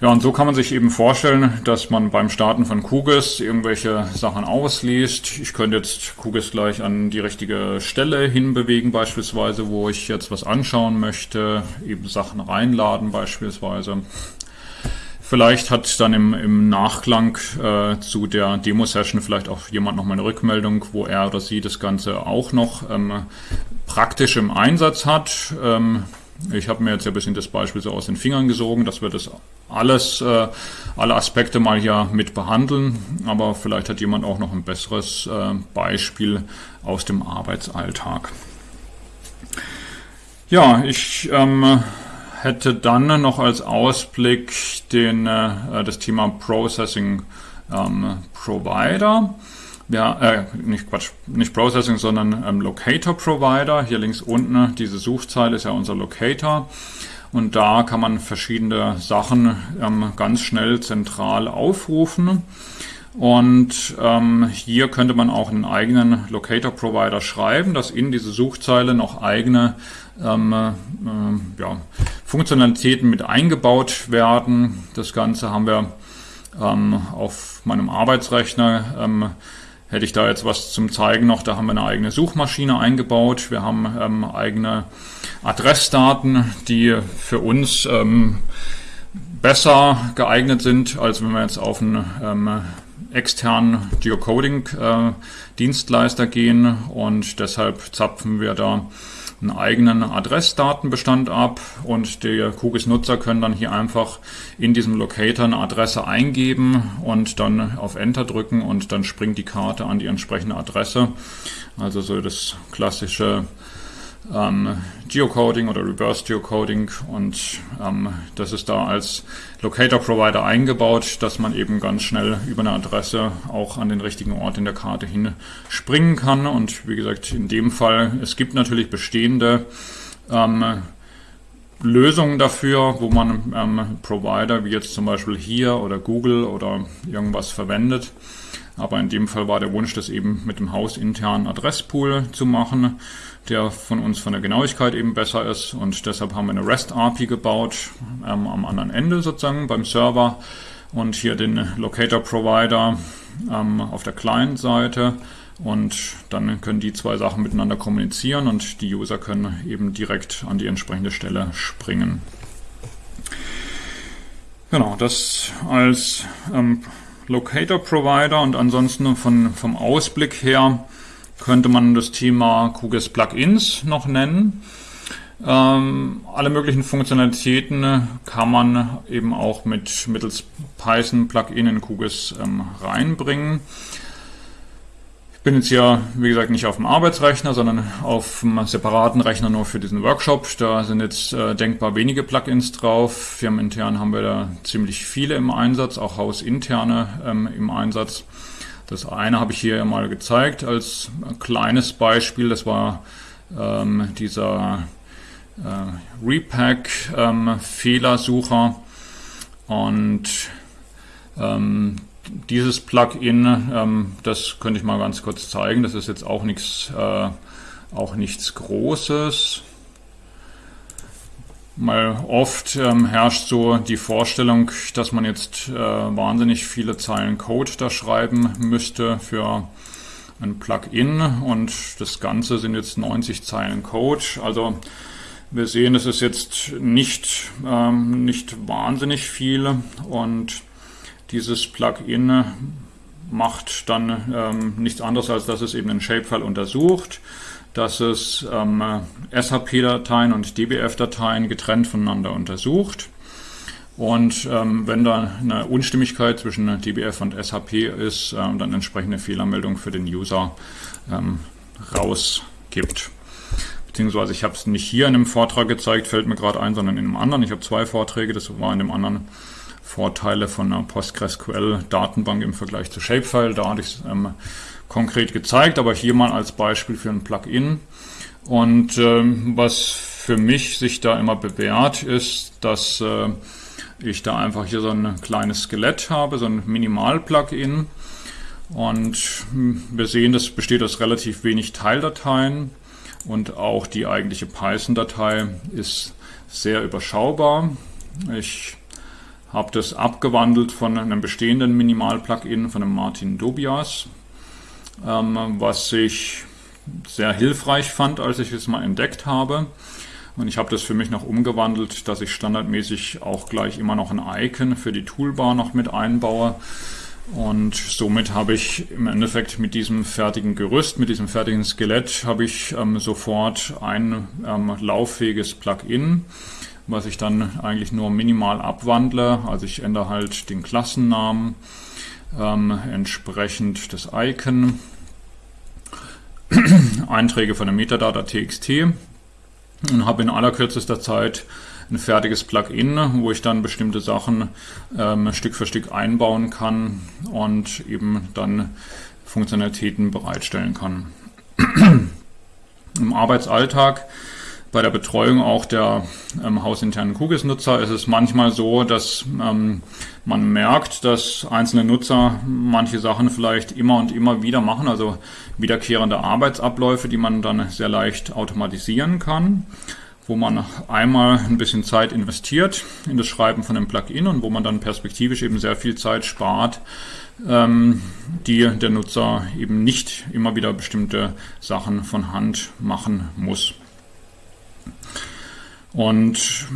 Ja, und so kann man sich eben vorstellen, dass man beim Starten von QGIS irgendwelche Sachen ausliest. Ich könnte jetzt QGIS gleich an die richtige Stelle hinbewegen beispielsweise, wo ich jetzt was anschauen möchte, eben Sachen reinladen beispielsweise. Vielleicht hat dann im, im Nachklang äh, zu der Demo-Session vielleicht auch jemand noch mal eine Rückmeldung, wo er oder sie das Ganze auch noch ähm, praktisch im Einsatz hat. Ähm, ich habe mir jetzt ein bisschen das Beispiel so aus den Fingern gesogen, dass wir das alles, äh, alle Aspekte mal hier mit behandeln, aber vielleicht hat jemand auch noch ein besseres äh, Beispiel aus dem Arbeitsalltag. Ja, ich ähm, hätte dann noch als Ausblick den, äh, das Thema Processing ähm, Provider. ja, äh, nicht Quatsch, nicht Processing, sondern ähm, Locator Provider. Hier links unten, diese Suchzeile ist ja unser Locator. Und da kann man verschiedene Sachen ähm, ganz schnell zentral aufrufen. Und ähm, hier könnte man auch einen eigenen Locator-Provider schreiben, dass in diese Suchzeile noch eigene ähm, äh, ja, Funktionalitäten mit eingebaut werden. Das Ganze haben wir ähm, auf meinem Arbeitsrechner ähm, hätte ich da jetzt was zum Zeigen noch, da haben wir eine eigene Suchmaschine eingebaut. Wir haben ähm, eigene Adressdaten, die für uns ähm, besser geeignet sind, als wenn wir jetzt auf einen ähm, externen Geocoding-Dienstleister äh, gehen und deshalb zapfen wir da einen eigenen Adressdatenbestand ab und die QGIS-Nutzer können dann hier einfach in diesem Locator eine Adresse eingeben und dann auf Enter drücken und dann springt die Karte an die entsprechende Adresse. Also so das klassische ähm, Geocoding oder Reverse Geocoding und ähm, das ist da als Locator Provider eingebaut, dass man eben ganz schnell über eine Adresse auch an den richtigen Ort in der Karte hin springen kann und wie gesagt in dem Fall, es gibt natürlich bestehende ähm, Lösungen dafür, wo man ähm, Provider wie jetzt zum Beispiel hier oder Google oder irgendwas verwendet. Aber in dem Fall war der Wunsch, das eben mit dem hausinternen Adresspool zu machen, der von uns von der Genauigkeit eben besser ist. Und deshalb haben wir eine REST-API gebaut, ähm, am anderen Ende sozusagen beim Server. Und hier den Locator-Provider ähm, auf der Client-Seite. Und dann können die zwei Sachen miteinander kommunizieren und die User können eben direkt an die entsprechende Stelle springen. Genau, das als ähm, Locator Provider und ansonsten von, vom Ausblick her könnte man das Thema QGIS Plugins noch nennen. Ähm, alle möglichen Funktionalitäten kann man eben auch mit mittels Python Plugin in QGIS ähm, reinbringen bin jetzt ja, wie gesagt, nicht auf dem Arbeitsrechner, sondern auf einem separaten Rechner nur für diesen Workshop. Da sind jetzt äh, denkbar wenige Plugins drauf. Firmenintern haben wir da ziemlich viele im Einsatz, auch hausinterne ähm, im Einsatz. Das eine habe ich hier mal gezeigt als kleines Beispiel. Das war ähm, dieser äh, Repack-Fehlersucher. Ähm, und ähm, dieses Plugin, ähm, das könnte ich mal ganz kurz zeigen. Das ist jetzt auch nichts, äh, auch nichts Großes. Mal oft ähm, herrscht so die Vorstellung, dass man jetzt äh, wahnsinnig viele Zeilen Code da schreiben müsste für ein Plugin und das Ganze sind jetzt 90 Zeilen Code. Also wir sehen, es ist jetzt nicht, ähm, nicht wahnsinnig viel und dieses Plugin macht dann ähm, nichts anderes, als dass es eben einen Shapefile untersucht, dass es ähm, SHP-Dateien und DBF-Dateien getrennt voneinander untersucht. Und ähm, wenn da eine Unstimmigkeit zwischen DBF und SHP ist, ähm, dann entsprechende Fehlermeldung für den User ähm, rausgibt. Beziehungsweise ich habe es nicht hier in einem Vortrag gezeigt, fällt mir gerade ein, sondern in einem anderen. Ich habe zwei Vorträge, das war in dem anderen Vorteile von einer PostgreSQL-Datenbank im Vergleich zu Shapefile. Da hatte ich es ähm, konkret gezeigt, aber hier mal als Beispiel für ein Plugin. Und ähm, was für mich sich da immer bewährt, ist, dass äh, ich da einfach hier so ein kleines Skelett habe, so ein Minimal-Plugin. Und hm, wir sehen, das besteht aus relativ wenig Teildateien und auch die eigentliche Python-Datei ist sehr überschaubar. Ich habe das abgewandelt von einem bestehenden Minimal-Plugin von einem Martin Dobias, ähm, was ich sehr hilfreich fand, als ich es mal entdeckt habe. Und ich habe das für mich noch umgewandelt, dass ich standardmäßig auch gleich immer noch ein Icon für die Toolbar noch mit einbaue. Und somit habe ich im Endeffekt mit diesem fertigen Gerüst, mit diesem fertigen Skelett, habe ich ähm, sofort ein ähm, lauffähiges Plugin was ich dann eigentlich nur minimal abwandle. Also ich ändere halt den Klassennamen, ähm, entsprechend das Icon, Einträge von der Metadata TXT und habe in allerkürzester Zeit ein fertiges Plugin, wo ich dann bestimmte Sachen ähm, Stück für Stück einbauen kann und eben dann Funktionalitäten bereitstellen kann. Im Arbeitsalltag bei der Betreuung auch der ähm, hausinternen QGIS-Nutzer ist es manchmal so, dass ähm, man merkt, dass einzelne Nutzer manche Sachen vielleicht immer und immer wieder machen, also wiederkehrende Arbeitsabläufe, die man dann sehr leicht automatisieren kann wo man einmal ein bisschen Zeit investiert in das Schreiben von einem Plugin und wo man dann perspektivisch eben sehr viel Zeit spart, ähm, die der Nutzer eben nicht immer wieder bestimmte Sachen von Hand machen muss. Und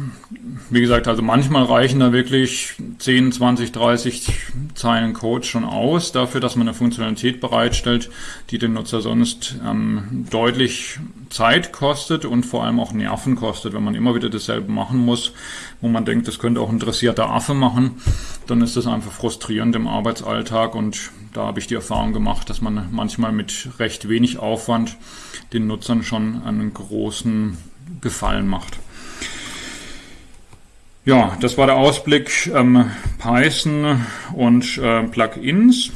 wie gesagt, also manchmal reichen da wirklich 10, 20, 30 Zeilen Code schon aus dafür, dass man eine Funktionalität bereitstellt, die den Nutzer sonst ähm, deutlich Zeit kostet und vor allem auch Nerven kostet. Wenn man immer wieder dasselbe machen muss, wo man denkt, das könnte auch ein interessierter Affe machen, dann ist das einfach frustrierend im Arbeitsalltag und da habe ich die Erfahrung gemacht, dass man manchmal mit recht wenig Aufwand den Nutzern schon einen großen Gefallen macht. Ja, das war der Ausblick ähm, Python und äh, Plugins.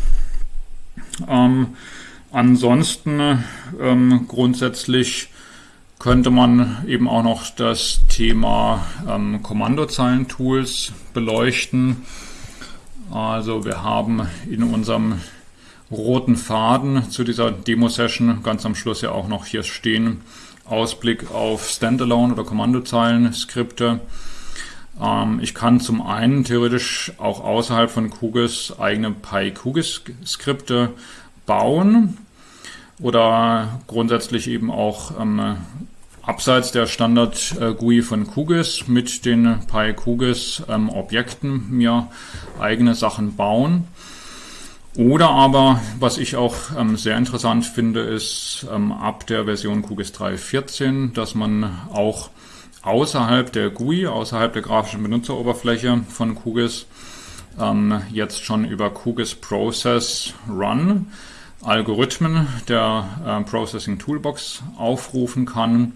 Ähm, ansonsten ähm, grundsätzlich könnte man eben auch noch das Thema ähm, Kommandozeilen-Tools beleuchten. Also wir haben in unserem roten Faden zu dieser Demo-Session ganz am Schluss ja auch noch hier stehen Ausblick auf Standalone oder Kommandozeilen-Skripte. Ähm, ich kann zum einen theoretisch auch außerhalb von QGIS eigene PyQGIS-Skripte bauen oder grundsätzlich eben auch ähm, abseits der Standard-GUI von QGIS mit den PyQGIS-Objekten ähm, mir eigene Sachen bauen. Oder aber, was ich auch ähm, sehr interessant finde, ist ähm, ab der Version QGIS 3.14, dass man auch außerhalb der GUI, außerhalb der grafischen Benutzeroberfläche von QGIS ähm, jetzt schon über QGIS Process Run Algorithmen der äh, Processing Toolbox aufrufen kann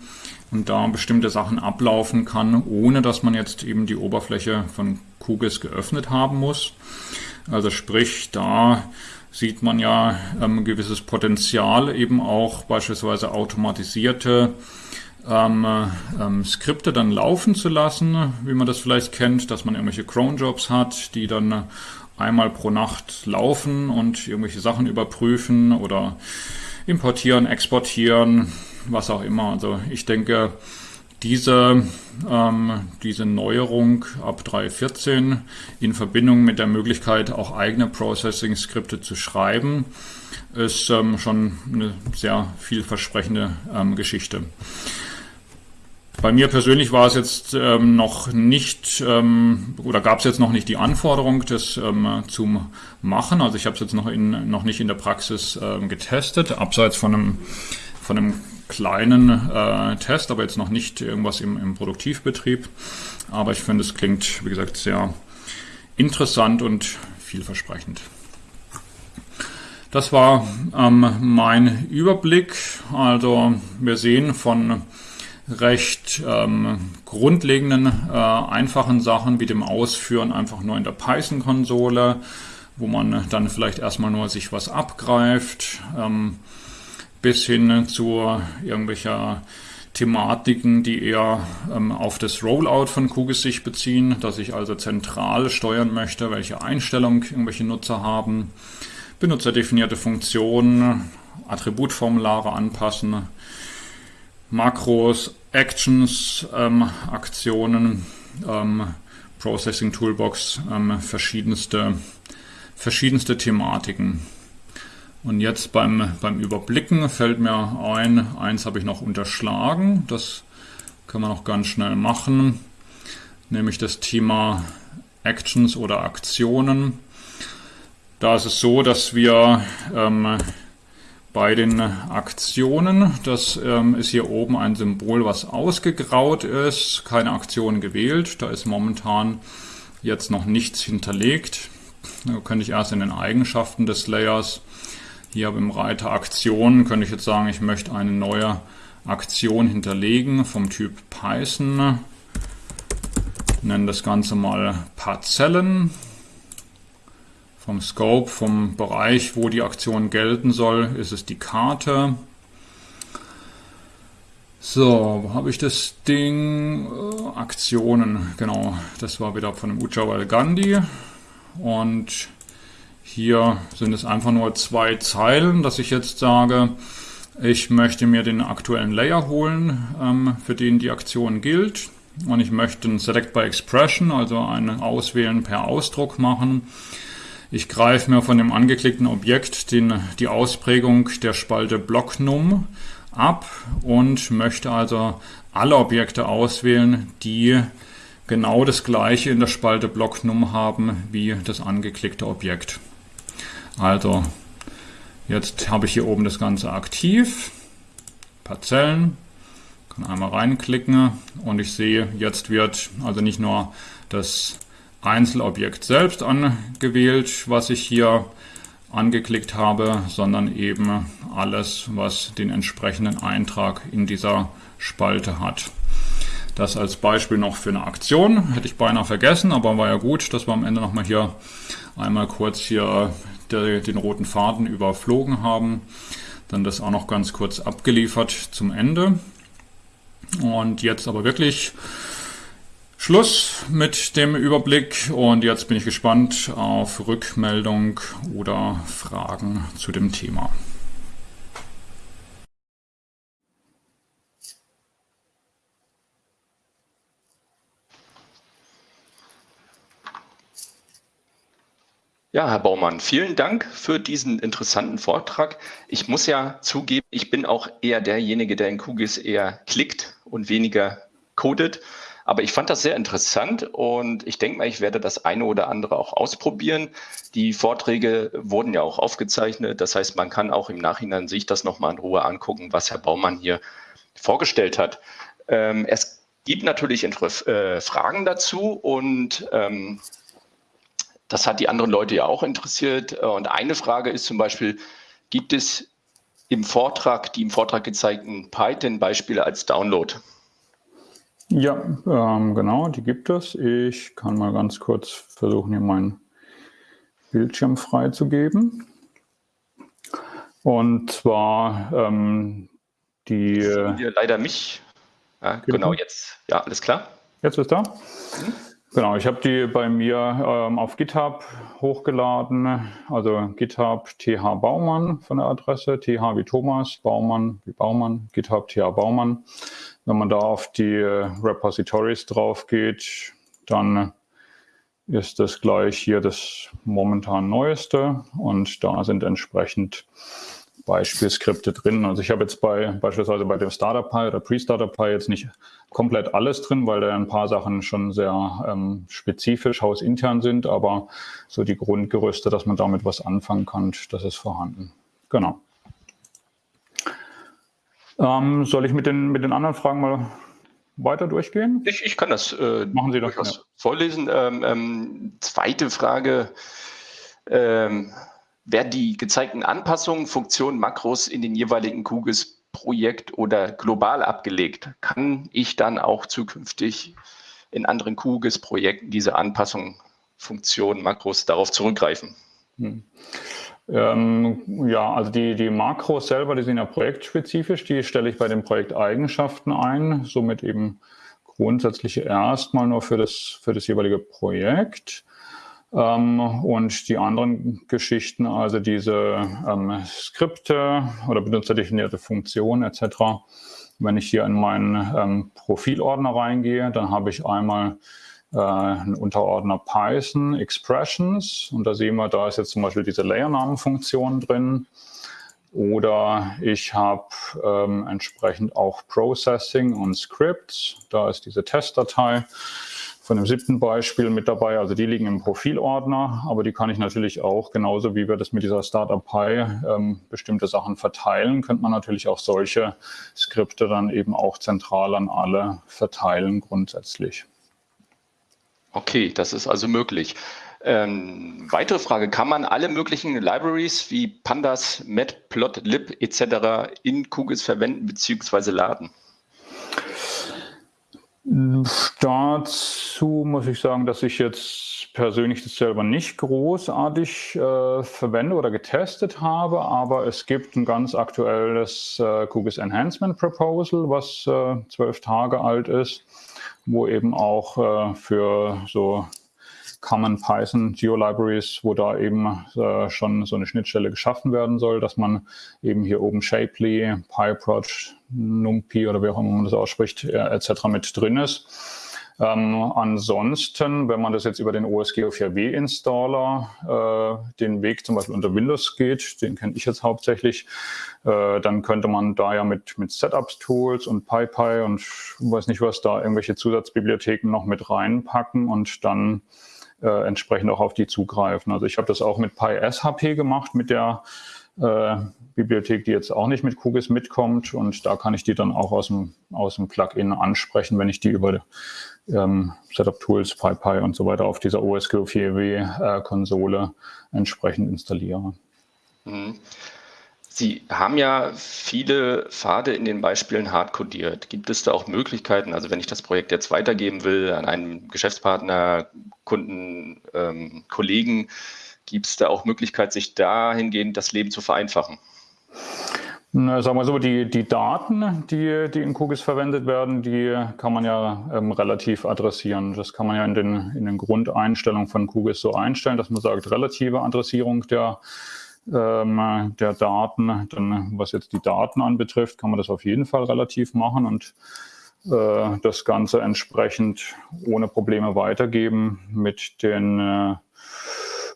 und da bestimmte Sachen ablaufen kann, ohne dass man jetzt eben die Oberfläche von QGIS geöffnet haben muss. Also sprich, da sieht man ja ähm, gewisses Potenzial, eben auch beispielsweise automatisierte ähm, ähm, Skripte dann laufen zu lassen, wie man das vielleicht kennt, dass man irgendwelche Cron-Jobs hat, die dann einmal pro Nacht laufen und irgendwelche Sachen überprüfen oder importieren, exportieren, was auch immer. Also ich denke, diese, ähm, diese Neuerung ab 3.14 in Verbindung mit der Möglichkeit, auch eigene Processing-Skripte zu schreiben, ist ähm, schon eine sehr vielversprechende ähm, Geschichte. Bei mir persönlich war es jetzt ähm, noch nicht ähm, oder gab es jetzt noch nicht die Anforderung, das ähm, zu machen. Also ich habe es jetzt noch, in, noch nicht in der Praxis ähm, getestet, abseits von einem, von einem kleinen äh, Test, aber jetzt noch nicht irgendwas im, im Produktivbetrieb. Aber ich finde, es klingt, wie gesagt, sehr interessant und vielversprechend. Das war ähm, mein Überblick. Also wir sehen von recht ähm, grundlegenden, äh, einfachen Sachen wie dem Ausführen einfach nur in der Python-Konsole, wo man dann vielleicht erstmal nur sich was abgreift, ähm, bis hin zu irgendwelcher Thematiken, die eher ähm, auf das Rollout von QGIS sich beziehen, dass ich also zentral steuern möchte, welche Einstellung irgendwelche Nutzer haben, benutzerdefinierte Funktionen, Attributformulare anpassen, Makros, Actions, ähm, Aktionen, ähm, Processing Toolbox, ähm, verschiedenste, verschiedenste Thematiken. Und jetzt beim, beim Überblicken fällt mir ein, eins habe ich noch unterschlagen, das können wir noch ganz schnell machen, nämlich das Thema Actions oder Aktionen. Da ist es so, dass wir ähm, bei den Aktionen. Das ähm, ist hier oben ein Symbol, was ausgegraut ist, keine Aktion gewählt. Da ist momentan jetzt noch nichts hinterlegt. Da könnte ich erst in den Eigenschaften des Layers, hier im Reiter Aktionen, könnte ich jetzt sagen, ich möchte eine neue Aktion hinterlegen vom Typ Python. Nenne das Ganze mal Parzellen vom Scope, vom Bereich, wo die Aktion gelten soll, ist es die Karte. So, wo habe ich das Ding? Äh, Aktionen, genau. Das war wieder von dem Ujjwal Gandhi. Und hier sind es einfach nur zwei Zeilen, dass ich jetzt sage, ich möchte mir den aktuellen Layer holen, ähm, für den die Aktion gilt. Und ich möchte ein Select by Expression, also ein Auswählen per Ausdruck machen. Ich greife mir von dem angeklickten Objekt den, die Ausprägung der Spalte BlockNum ab und möchte also alle Objekte auswählen, die genau das gleiche in der Spalte BlockNum haben wie das angeklickte Objekt. Also jetzt habe ich hier oben das Ganze aktiv, Parzellen, kann einmal reinklicken. Und ich sehe, jetzt wird also nicht nur das Einzelobjekt selbst angewählt, was ich hier angeklickt habe, sondern eben alles, was den entsprechenden Eintrag in dieser Spalte hat. Das als Beispiel noch für eine Aktion, hätte ich beinahe vergessen, aber war ja gut, dass wir am Ende nochmal hier einmal kurz hier den roten Faden überflogen haben. Dann das auch noch ganz kurz abgeliefert zum Ende. Und jetzt aber wirklich Schluss mit dem Überblick und jetzt bin ich gespannt auf Rückmeldung oder Fragen zu dem Thema. Ja, Herr Baumann, vielen Dank für diesen interessanten Vortrag. Ich muss ja zugeben, ich bin auch eher derjenige, der in QGIS eher klickt und weniger codet. Aber ich fand das sehr interessant und ich denke mal, ich werde das eine oder andere auch ausprobieren. Die Vorträge wurden ja auch aufgezeichnet. Das heißt, man kann auch im Nachhinein sich das nochmal in Ruhe angucken, was Herr Baumann hier vorgestellt hat. Ähm, es gibt natürlich äh, Fragen dazu und ähm, das hat die anderen Leute ja auch interessiert. Und eine Frage ist zum Beispiel, gibt es im Vortrag, die im Vortrag gezeigten Python-Beispiele als Download? Ja, ähm, genau, die gibt es. Ich kann mal ganz kurz versuchen, hier meinen Bildschirm freizugeben. Und zwar ähm, die... Hier leider mich. Ja, genau, jetzt. Ja, alles klar. Jetzt ist da? Mhm. Genau, ich habe die bei mir ähm, auf GitHub hochgeladen, also GitHub TH Baumann von der Adresse, TH wie Thomas, Baumann wie Baumann, GitHub TH Baumann. Wenn man da auf die äh, Repositories drauf geht, dann ist das gleich hier das momentan neueste und da sind entsprechend Beispielskripte drin. Also ich habe jetzt bei beispielsweise bei dem Startup Pi oder Pre-Startup Pi jetzt nicht komplett alles drin, weil da ein paar Sachen schon sehr ähm, spezifisch hausintern sind, aber so die Grundgerüste, dass man damit was anfangen kann, das ist vorhanden. Genau. Ähm, soll ich mit den, mit den anderen Fragen mal weiter durchgehen? Ich, ich kann das äh, Machen Sie doch, ja. vorlesen. Ähm, ähm, zweite Frage. Ähm, werden die gezeigten Anpassungen, Funktionen, Makros in den jeweiligen QGIS-Projekt oder global abgelegt? Kann ich dann auch zukünftig in anderen QGIS-Projekten diese Anpassungen, Funktionen, Makros darauf zurückgreifen? Hm. Ähm, ja, also die, die Makros selber, die sind ja projektspezifisch, die stelle ich bei den Projekteigenschaften ein, somit eben grundsätzlich erstmal nur für das, für das jeweilige Projekt. Ähm, und die anderen Geschichten, also diese ähm, Skripte oder benutzerdefinierte Funktionen etc., wenn ich hier in meinen ähm, Profilordner reingehe, dann habe ich einmal äh, ein Unterordner Python Expressions und da sehen wir, da ist jetzt zum Beispiel diese Layernamenfunktion drin. Oder ich habe ähm, entsprechend auch Processing und Scripts. Da ist diese Testdatei von dem siebten Beispiel mit dabei. Also die liegen im Profilordner, aber die kann ich natürlich auch, genauso wie wir das mit dieser Startup Pi ähm, bestimmte Sachen verteilen, könnte man natürlich auch solche Skripte dann eben auch zentral an alle verteilen grundsätzlich. Okay, das ist also möglich. Ähm, weitere Frage, kann man alle möglichen Libraries wie Pandas, Matplotlib etc. in QGIS verwenden bzw. laden? Dazu muss ich sagen, dass ich jetzt persönlich das selber nicht großartig äh, verwende oder getestet habe, aber es gibt ein ganz aktuelles äh, QGIS Enhancement Proposal, was äh, zwölf Tage alt ist, wo eben auch äh, für so Common Python Geolibraries, wo da eben äh, schon so eine Schnittstelle geschaffen werden soll, dass man eben hier oben Shapely, PyProj, NumPy oder wie auch immer man das ausspricht, äh, etc. mit drin ist. Ähm, ansonsten, wenn man das jetzt über den OSGeo4W-Installer äh, den Weg zum Beispiel unter Windows geht, den kenne ich jetzt hauptsächlich, äh, dann könnte man da ja mit, mit Setups-Tools und PyPy und weiß nicht was da irgendwelche Zusatzbibliotheken noch mit reinpacken und dann äh, entsprechend auch auf die zugreifen. Also ich habe das auch mit PySHP gemacht, mit der äh, Bibliothek, die jetzt auch nicht mit QGIS mitkommt. Und da kann ich die dann auch aus dem, aus dem Plugin ansprechen, wenn ich die über ähm, Setup-Tools, PyPy und so weiter auf dieser OSGeo4W-Konsole äh, entsprechend installiere. Mhm. Sie haben ja viele Pfade in den Beispielen hardcodiert. Gibt es da auch Möglichkeiten, also wenn ich das Projekt jetzt weitergeben will an einen Geschäftspartner, Kunden, ähm, Kollegen, gibt es da auch Möglichkeit, sich dahingehend das Leben zu vereinfachen? Na, sagen wir so, die, die Daten, die, die in QGIS verwendet werden, die kann man ja ähm, relativ adressieren. Das kann man ja in den, in den Grundeinstellungen von QGIS so einstellen, dass man sagt, relative Adressierung der ähm, der Daten. Dann, was jetzt die Daten anbetrifft, kann man das auf jeden Fall relativ machen und äh, das Ganze entsprechend ohne Probleme weitergeben mit den äh,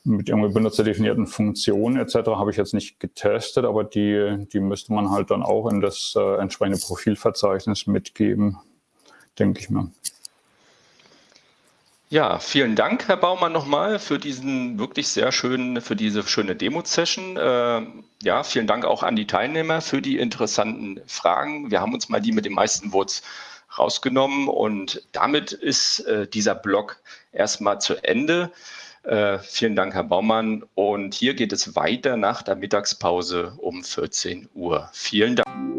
mit irgendwie benutzerdefinierten Funktionen etc. habe ich jetzt nicht getestet, aber die, die müsste man halt dann auch in das äh, entsprechende Profilverzeichnis mitgeben, denke ich mir. Ja, vielen Dank, Herr Baumann, nochmal für diesen wirklich sehr schönen, für diese schöne Demo-Session. Äh, ja, vielen Dank auch an die Teilnehmer für die interessanten Fragen. Wir haben uns mal die mit den meisten Votes rausgenommen und damit ist äh, dieser Blog erstmal zu Ende. Äh, vielen Dank, Herr Baumann. Und hier geht es weiter nach der Mittagspause um 14 Uhr. Vielen Dank.